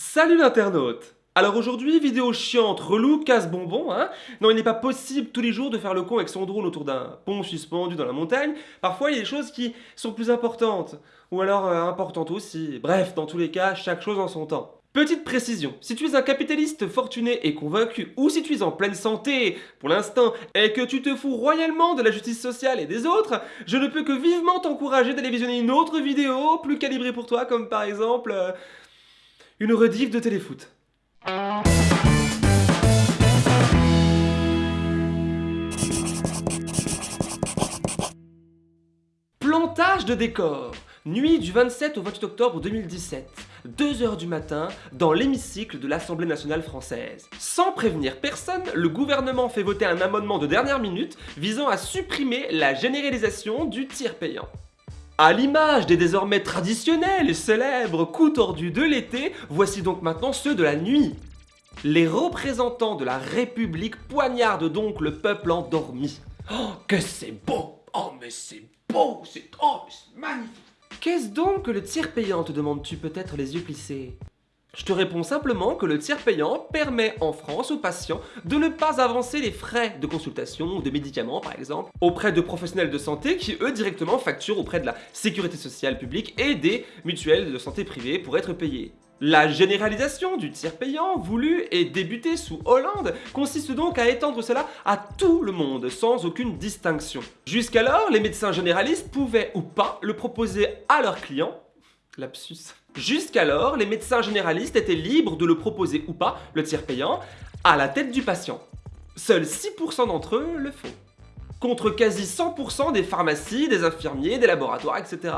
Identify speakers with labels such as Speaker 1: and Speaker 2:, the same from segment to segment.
Speaker 1: Salut l'internaute alors aujourd'hui, vidéo chiante, relou, casse-bonbon, hein Non, il n'est pas possible tous les jours de faire le con avec son drone autour d'un pont suspendu dans la montagne. Parfois, il y a des choses qui sont plus importantes. Ou alors euh, importantes aussi. Bref, dans tous les cas, chaque chose en son temps. Petite précision, si tu es un capitaliste fortuné et convaincu, ou si tu es en pleine santé, pour l'instant, et que tu te fous royalement de la justice sociale et des autres, je ne peux que vivement t'encourager d'aller visionner une autre vidéo plus calibrée pour toi, comme par exemple... Euh, une rediff de téléfoot. Plantage de décor Nuit du 27 au 28 octobre 2017, 2h du matin, dans l'hémicycle de l'Assemblée nationale française. Sans prévenir personne, le gouvernement fait voter un amendement de dernière minute visant à supprimer la généralisation du tir payant. À l'image des désormais traditionnels et célèbres coups tordus de l'été, voici donc maintenant ceux de la nuit. Les représentants de la République poignardent donc le peuple endormi. Oh, que c'est beau Oh, mais c'est beau C'est oh, magnifique Qu'est-ce donc que le tir payant, te demandes-tu peut-être les yeux plissés? Je te réponds simplement que le tiers payant permet en France aux patients de ne pas avancer les frais de consultation ou de médicaments par exemple auprès de professionnels de santé qui eux directement facturent auprès de la sécurité sociale publique et des mutuelles de santé privées pour être payés. La généralisation du tiers payant voulu et débuté sous Hollande consiste donc à étendre cela à tout le monde sans aucune distinction. Jusqu'alors, les médecins généralistes pouvaient ou pas le proposer à leurs clients Jusqu'alors, les médecins généralistes étaient libres de le proposer ou pas, le tiers payant, à la tête du patient. Seuls 6% d'entre eux le font. Contre quasi 100% des pharmacies, des infirmiers, des laboratoires, etc.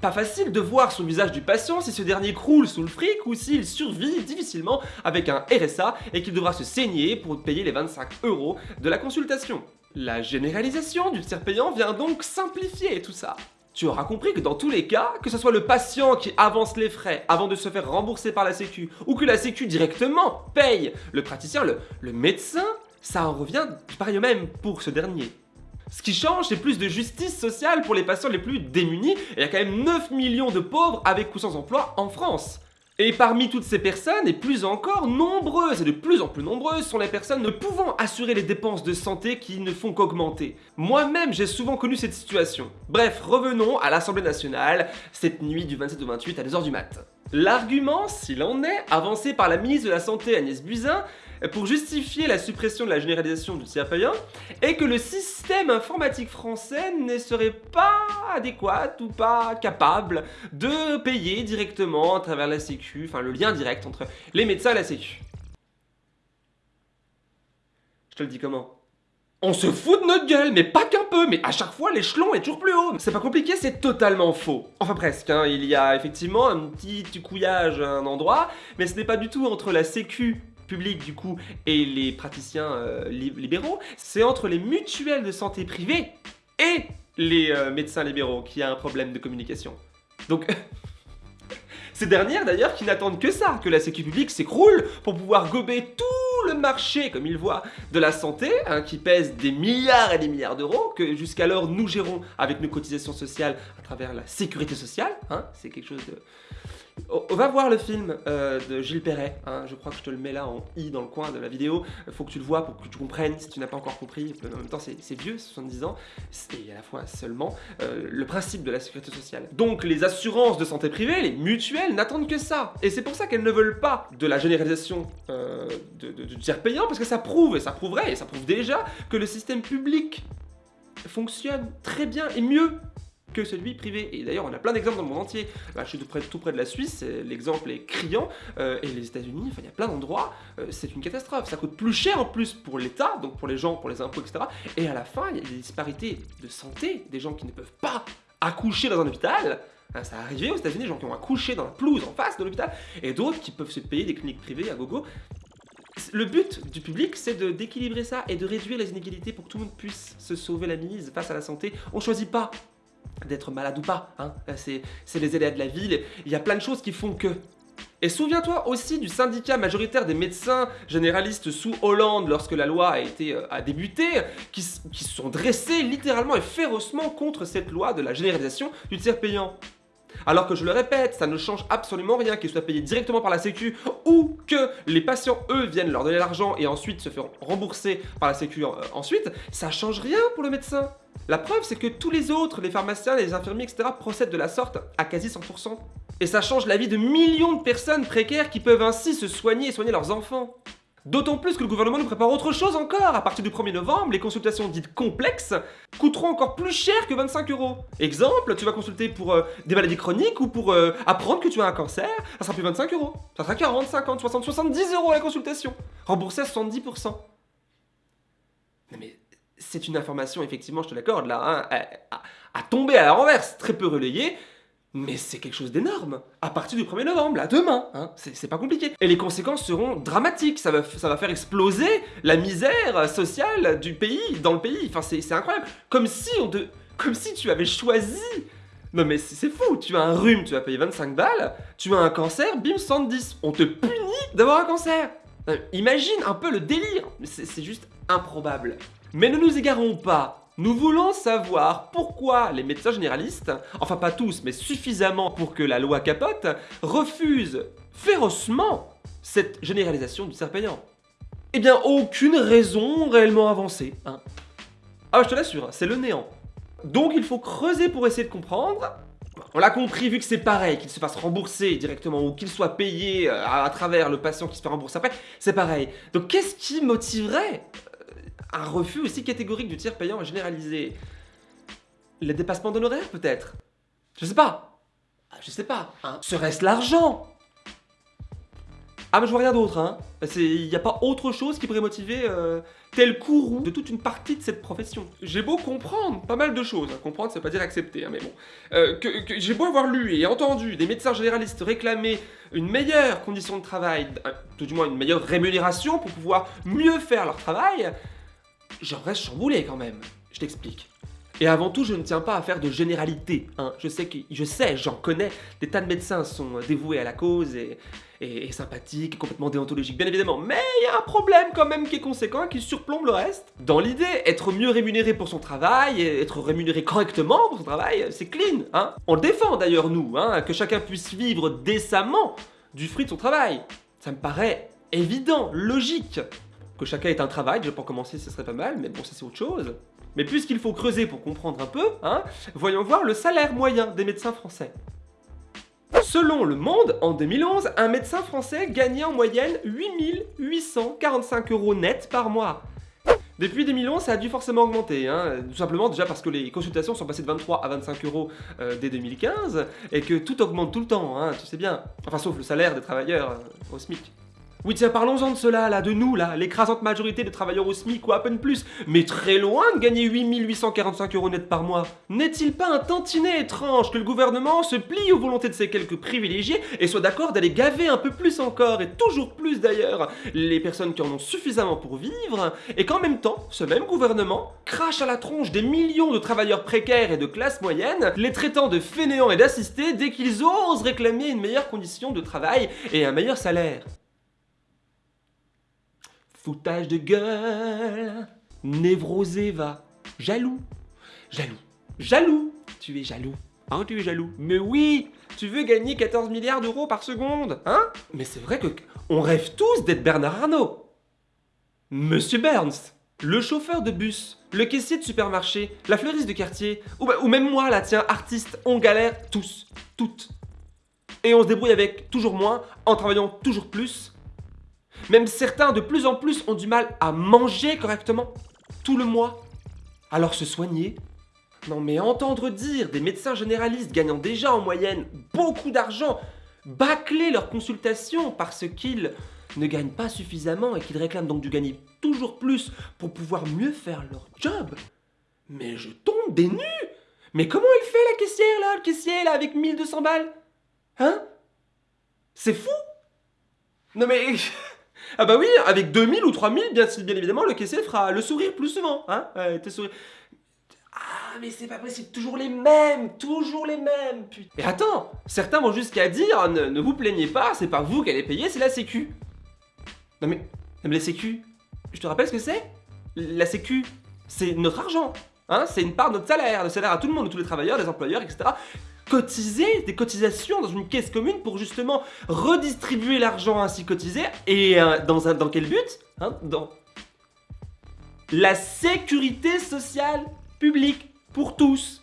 Speaker 1: Pas facile de voir sur le visage du patient si ce dernier croule sous le fric ou s'il survit difficilement avec un RSA et qu'il devra se saigner pour payer les 25 euros de la consultation. La généralisation du tiers payant vient donc simplifier tout ça. Tu auras compris que dans tous les cas, que ce soit le patient qui avance les frais avant de se faire rembourser par la sécu, ou que la sécu directement paye le praticien, le, médecin, ça en revient pareil au même pour ce dernier. Ce qui change, c'est plus de justice sociale pour les patients les plus démunis, et il y a quand même 9 millions de pauvres avec ou sans emploi en France. Et parmi toutes ces personnes, et plus encore, nombreuses et de plus en plus nombreuses sont les personnes ne pouvant assurer les dépenses de santé qui ne font qu'augmenter. Moi-même, j'ai souvent connu cette situation. Bref, revenons à l'Assemblée nationale, cette nuit du 27 au 28 à 2h du mat'. L'argument, s'il en est, avancé par la ministre de la Santé Agnès Buzyn, pour justifier la suppression de la généralisation du tiers payant est que le système informatique français ne serait pas adéquat ou pas capable de payer directement à travers la sécu, enfin le lien direct entre les médecins et la sécu. Je te le dis comment? On se fout de notre gueule, mais pas qu'un peu, mais à chaque fois l'échelon est toujours plus haut. C'est pas compliqué, c'est totalement faux. Enfin presque, hein. il y a effectivement un petit couillage à un endroit, mais ce n'est pas du tout entre la sécu public du coup et les praticiens euh, libéraux, c'est entre les mutuelles de santé privées et les euh, médecins libéraux qu'il y a un problème de communication. Donc, ces dernières d'ailleurs qui n'attendent que ça, que la sécu publique s'écroule pour pouvoir gober tout le marché, comme ils voient, de la santé, hein, qui pèse des milliards et des milliards d'euros, que jusqu'alors nous gérons avec nos cotisations sociales à travers la sécurité sociale, hein, c'est quelque chose de on va voir le film euh, de Gilles Perret, hein. je crois que je te le mets là en i dans le coin de la vidéo, il faut que tu le vois pour que tu comprennes si tu n'as pas encore compris, en même temps c'est vieux, 70 ans, et à la fois seulement, euh, le principe de la sécurité sociale. Donc les assurances de santé privée, les mutuelles, n'attendent que ça, et c'est pour ça qu'elles ne veulent pas de la généralisation euh, du tiers payant, parce que ça prouve, et ça prouverait, et ça prouve déjà, que le système public fonctionne très bien et mieux que celui privé. Et d'ailleurs, on a plein d'exemples dans le monde entier. Là, je suis tout près, de la Suisse, l'exemple est criant, euh, et les États-Unis, enfin, il y a plein d'endroits, euh, c'est une catastrophe. Ça coûte plus cher en plus pour l'État, donc pour les gens, pour les impôts, etc. Et à la fin, il y a des disparités de santé, des gens qui ne peuvent pas accoucher dans un hôpital. Hein, ça arrivé aux États-Unis, des gens qui ont accouché dans la pelouse en face de l'hôpital, et d'autres qui peuvent se payer des cliniques privées à gogo. Le but du public, c'est d'équilibrer ça et de réduire les inégalités pour que tout le monde puisse se sauver la mise face à la santé. On choisit pas d'être malade ou pas. Hein. C'est les aléas de la ville. Il y a plein de choses qui font que. Et souviens-toi aussi du syndicat majoritaire des médecins généralistes sous Hollande lorsque la loi a, été, euh, a débuté, qui, qui se sont dressés littéralement et férocement contre cette loi de la généralisation du tiers payant. Alors que je le répète, ça ne change absolument rien qu'ils soient payés directement par la sécu ou que les patients, eux, viennent leur donner l'argent et ensuite se faire rembourser par la sécu euh, ensuite, ça change rien pour le médecin. La preuve, c'est que tous les autres, les pharmaciens, les infirmiers, etc., procèdent de la sorte à quasi 100%. Et ça change la vie de millions de personnes précaires qui peuvent ainsi se soigner et soigner leurs enfants. D'autant plus que le gouvernement nous prépare autre chose encore. À partir du 1er novembre, les consultations dites complexes coûteront encore plus cher que 25 euros. Exemple, tu vas consulter pour euh, des maladies chroniques ou pour euh, apprendre que tu as un cancer, ça sera plus 25 euros. Ça sera 40, 50, 60, 70 euros la consultation. Remboursé à 70%. Non mais c'est une information, effectivement, je te l'accorde là, hein, à, tomber à la renverse, très peu relayée, mais c'est quelque chose d'énorme, à partir du 1er novembre, là, demain, hein, c'est pas compliqué. Et les conséquences seront dramatiques, ça va, ça va faire exploser la misère sociale du pays, dans le pays, enfin c'est incroyable. Comme si, on comme si tu avais choisi non mais c'est fou, tu as un rhume, tu vas payer 25 balles, tu as un cancer, bim, 110. On te punit d'avoir un cancer. Euh, imagine un peu le délire, c'est juste improbable. Mais ne nous égarons pas, nous voulons savoir pourquoi les médecins généralistes, enfin pas tous, mais suffisamment pour que la loi capote, refusent férocement cette généralisation du cerf payant. Eh bien, aucune raison réellement avancée. Hein. Ah, je te l'assure, c'est le néant. Donc il faut creuser pour essayer de comprendre. On l'a compris, vu que c'est pareil, qu'il se fasse rembourser directement ou qu'il soit payé euh, à, travers le patient qui se fait rembourser après, c'est pareil. Donc qu'est-ce qui motiverait un refus aussi catégorique du tiers payant généralisé. Le dépassement d'honoraires peut-être? Je sais pas. Ah, je sais pas. Hein. Serait-ce l'argent? Ah mais je vois rien d'autre. Hein. Il n'y a pas autre chose qui pourrait motiver euh, tel courroux de toute une partie de cette profession. J'ai beau comprendre pas mal de choses. Hein. Comprendre, ça veut pas dire accepter, hein, mais bon. Euh, que, J'ai beau avoir lu et entendu des médecins généralistes réclamer une meilleure condition de travail, tout du moins une meilleure rémunération pour pouvoir mieux faire leur travail, j'en reste chamboulé quand même. Je t'explique. Et avant tout, je ne tiens pas à faire de généralité. Hein. Je sais, sais, j'en connais, des tas de médecins sont dévoués à la cause et, et, sympathiques, complètement déontologiques, bien évidemment. Mais il y a un problème quand même qui est conséquent, qui surplombe le reste. Dans l'idée, être mieux rémunéré pour son travail, et être rémunéré correctement pour son travail, c'est clean. Hein. On le défend d'ailleurs, nous, hein, que chacun puisse vivre décemment du fruit de son travail. Ça me paraît évident, logique que chacun ait un travail, déjà pour commencer ce serait pas mal, mais bon ça c'est autre chose. Mais puisqu'il faut creuser pour comprendre un peu, hein, voyons voir le salaire moyen des médecins français. Selon Le Monde, en 2011, un médecin français gagnait en moyenne 8845 euros net par mois. Depuis 2011, ça a dû forcément augmenter, hein, tout simplement déjà parce que les consultations sont passées de 23 à 25 euros euh, dès 2015, et que tout augmente tout le temps, hein, tu sais bien. Enfin, sauf le salaire des travailleurs euh, au SMIC. Oui tiens, parlons-en de cela, là, de nous, là, l'écrasante majorité des travailleurs au SMIC ou à peine plus, mais très loin de gagner 8845 euros net par mois. N'est-il pas un tantinet étrange que le gouvernement se plie aux volontés de ces quelques privilégiés et soit d'accord d'aller gaver un peu plus encore, et toujours plus d'ailleurs, les personnes qui en ont suffisamment pour vivre, et qu'en même temps, ce même gouvernement crache à la tronche des millions de travailleurs précaires et de classe moyenne, les traitant de fainéants et d'assistés dès qu'ils osent réclamer une meilleure condition de travail et un meilleur salaire? Foutage de gueule, névrosé va, jaloux, jaloux, jaloux, tu es jaloux, hein, tu es jaloux. Mais oui, tu veux gagner 14 milliards d'euros par seconde, hein? Mais c'est vrai que on rêve tous d'être Bernard Arnault. Monsieur Burns, le chauffeur de bus, le caissier de supermarché, la fleuriste de quartier, ou, bah, ou même moi là, tiens, artiste, on galère tous, toutes. Et on se débrouille avec toujours moins, en travaillant toujours plus, même certains, de plus en plus, ont du mal à manger correctement. Tout le mois. Alors se soigner. Non mais entendre dire des médecins généralistes gagnant déjà en moyenne beaucoup d'argent, bâcler leurs consultations parce qu'ils ne gagnent pas suffisamment et qu'ils réclament donc du gagner toujours plus pour pouvoir mieux faire leur job. Mais je tombe des nues. Mais comment elle fait la caissière là, le caissier là avec 1200 balles? Hein? C'est fou! Non mais... Ah bah oui, avec 2000 ou 3000, bien, bien évidemment, le caissier fera le sourire plus souvent. Hein. Ah, mais c'est pas possible, toujours les mêmes, toujours les mêmes, putain. Et attends, certains vont jusqu'à dire, ne, vous plaignez pas, c'est pas vous qui allez payer, c'est la sécu. Non mais, mais la sécu, je te rappelle ce que c'est? La sécu, c'est notre argent, hein, c'est une part de notre salaire, le salaire à tout le monde, de tous les travailleurs, les employeurs, etc. cotiser des cotisations dans une caisse commune pour justement redistribuer l'argent ainsi cotisé. Et euh, dans, dans quel but hein, Dans la sécurité sociale publique pour tous.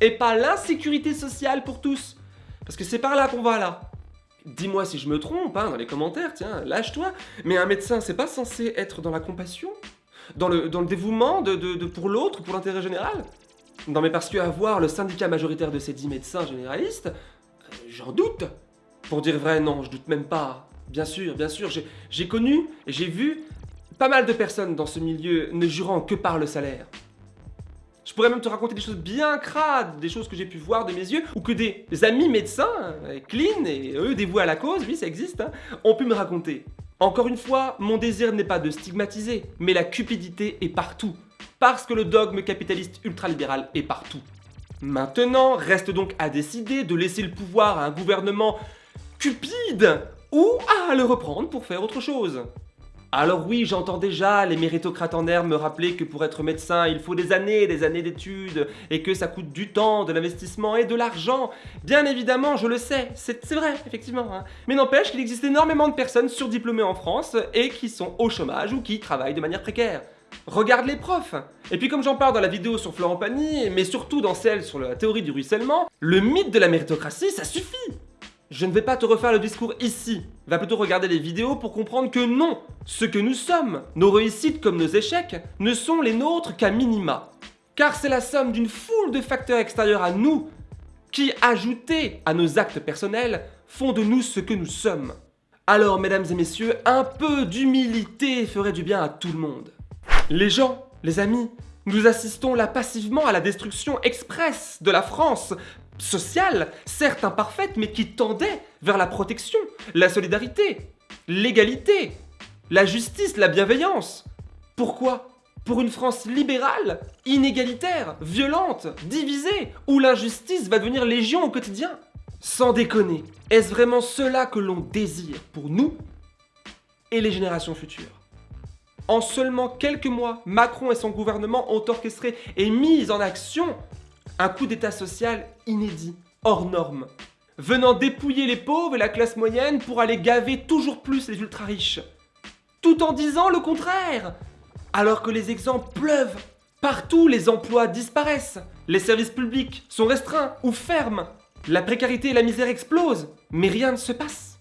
Speaker 1: Et pas l'insécurité sociale pour tous. Parce que c'est par là qu'on va là. Dis-moi si je me trompe, hein, dans les commentaires, tiens, lâche-toi. Mais un médecin, c'est pas censé être dans la compassion? Dans le, dans le dévouement de, de, pour l'autre, pour l'intérêt général? Non mais parce que avoir le syndicat majoritaire de ces dix médecins généralistes, euh, j'en doute Pour dire vrai, non, je doute même pas. Bien sûr, bien sûr, j'ai connu et j'ai vu pas mal de personnes dans ce milieu ne jurant que par le salaire. Je pourrais même te raconter des choses bien crades, des choses que j'ai pu voir de mes yeux, ou que des amis médecins, euh, clean et eux dévoués à la cause, oui ça existe, hein, ont pu me raconter. Encore une fois, mon désir n'est pas de stigmatiser, mais la cupidité est partout. Parce que le dogme capitaliste ultralibéral est partout. Maintenant, reste donc à décider de laisser le pouvoir à un gouvernement cupide ou à le reprendre pour faire autre chose. Alors oui, j'entends déjà les méritocrates en herbe me rappeler que pour être médecin, il faut des années et des années d'études, et que ça coûte du temps, de l'investissement et de l'argent. Bien évidemment, je le sais, c'est vrai, effectivement. Hein. Mais n'empêche qu'il existe énormément de personnes surdiplômées en France et qui sont au chômage ou qui travaillent de manière précaire. Regarde les profs Et puis comme j'en parle dans la vidéo sur Florent Pagny, mais surtout dans celle sur la théorie du ruissellement, le mythe de la méritocratie, ça suffit je ne vais pas te refaire le discours ici, va plutôt regarder les vidéos pour comprendre que non, ce que nous sommes, nos réussites comme nos échecs, ne sont les nôtres qu'à minima. Car c'est la somme d'une foule de facteurs extérieurs à nous qui, ajoutés à nos actes personnels, font de nous ce que nous sommes. Alors, mesdames et messieurs, un peu d'humilité ferait du bien à tout le monde. Les gens, les amis, nous assistons là passivement à la destruction express de la France sociale, certes imparfaite, mais qui tendait vers la protection, la solidarité, l'égalité, la justice, la bienveillance. Pourquoi? Pour une France libérale, inégalitaire, violente, divisée, où l'injustice va devenir légion au quotidien. Sans déconner, est-ce vraiment cela que l'on désire pour nous et les générations futures? En seulement quelques mois, Macron et son gouvernement ont orchestré et mis en action un coup d'état social inédit, hors norme, venant dépouiller les pauvres et la classe moyenne pour aller gaver toujours plus les ultra-riches. Tout en disant le contraire Alors que les exemples pleuvent Partout, les emplois disparaissent, les services publics sont restreints ou ferment, la précarité et la misère explosent, mais rien ne se passe.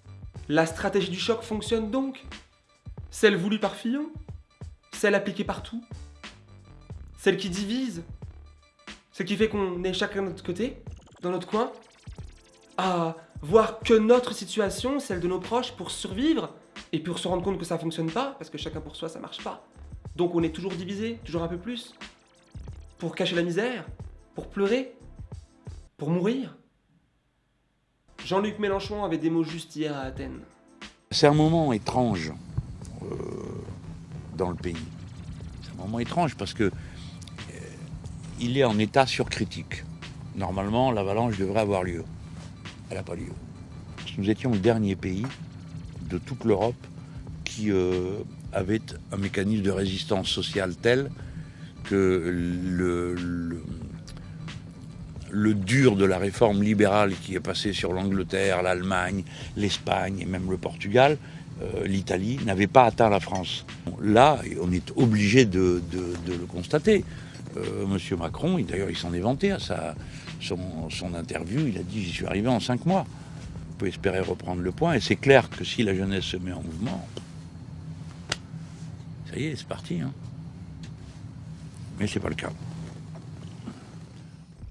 Speaker 1: La stratégie du choc fonctionne donc? Celle voulue par Fillon? Celle appliquée partout Celle qui divise ce qui fait qu'on est chacun de notre côté, dans notre coin, à voir que notre situation, celle de nos proches, pour survivre, et pour se rendre compte que ça fonctionne pas, parce que chacun pour soi, ça marche pas. Donc on est toujours divisé, toujours un peu plus, pour cacher la misère, pour pleurer, pour mourir. Jean-Luc Mélenchon avait des mots justes hier à Athènes.
Speaker 2: C'est un moment étrange euh, dans le pays. C'est un moment étrange parce que il est en état surcritique. Normalement, l'avalanche devrait avoir lieu. Elle n'a pas lieu. Nous étions le dernier pays de toute l'Europe qui euh, avait un mécanisme de résistance sociale tel que le, le, dur de la réforme libérale qui est passée sur l'Angleterre, l'Allemagne, l'Espagne et même le Portugal, euh, l'Italie, n'avait pas atteint la France. Là, on est obligé de le constater. Euh, Monsieur Macron, d'ailleurs il s'en est vanté à sa, son, interview, il a dit j'y suis arrivé en cinq mois. On peut espérer reprendre le point, et c'est clair que si la jeunesse se met en mouvement, ça y est, c'est parti. Hein. Mais c'est pas le cas.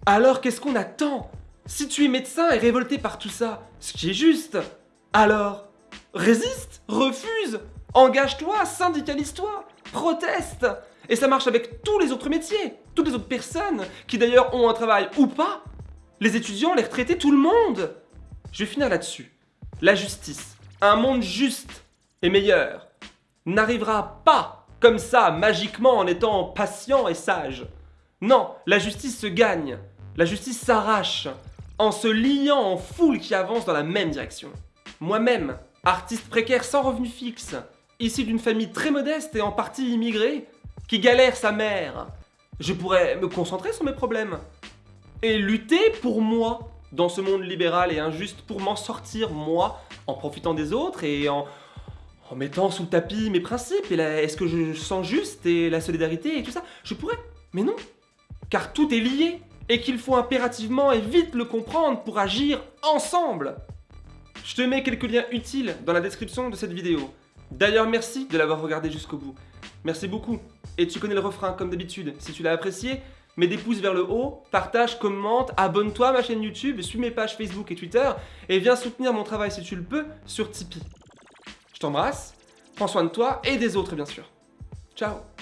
Speaker 1: Alors qu'est-ce qu'on attend? Si tu es médecin et révolté par tout ça, ce qui est juste, alors résiste, refuse, engage-toi, syndicalise-toi, proteste et ça marche avec tous les autres métiers, toutes les autres personnes qui d'ailleurs ont un travail ou pas. Les étudiants, les retraités, tout le monde. Je vais finir là-dessus. La justice, un monde juste et meilleur, n'arrivera pas comme ça magiquement en étant patient et sage. Non, la justice se gagne, la justice s'arrache, en se liant en foule qui avance dans la même direction. Moi-même, artiste précaire sans revenu fixe, issu d'une famille très modeste et en partie immigrée, qui galère sa mère, je pourrais me concentrer sur mes problèmes et lutter pour moi, dans ce monde libéral et injuste pour m'en sortir, moi, en profitant des autres et en, mettant sous le tapis mes principes et est-ce que je sens juste et la solidarité et tout ça Je pourrais, mais non. Car tout est lié et qu'il faut impérativement et vite le comprendre pour agir ensemble. Je te mets quelques liens utiles dans la description de cette vidéo. D'ailleurs, merci de l'avoir regardé jusqu'au bout. Merci beaucoup. Et tu connais le refrain comme d'habitude. Si tu l'as apprécié, mets des pouces vers le haut, partage, commente, abonne-toi à ma chaîne YouTube, suis mes pages Facebook et Twitter, et viens soutenir mon travail si tu le peux sur Tipeee. Je t'embrasse, prends soin de toi et des autres bien sûr. Ciao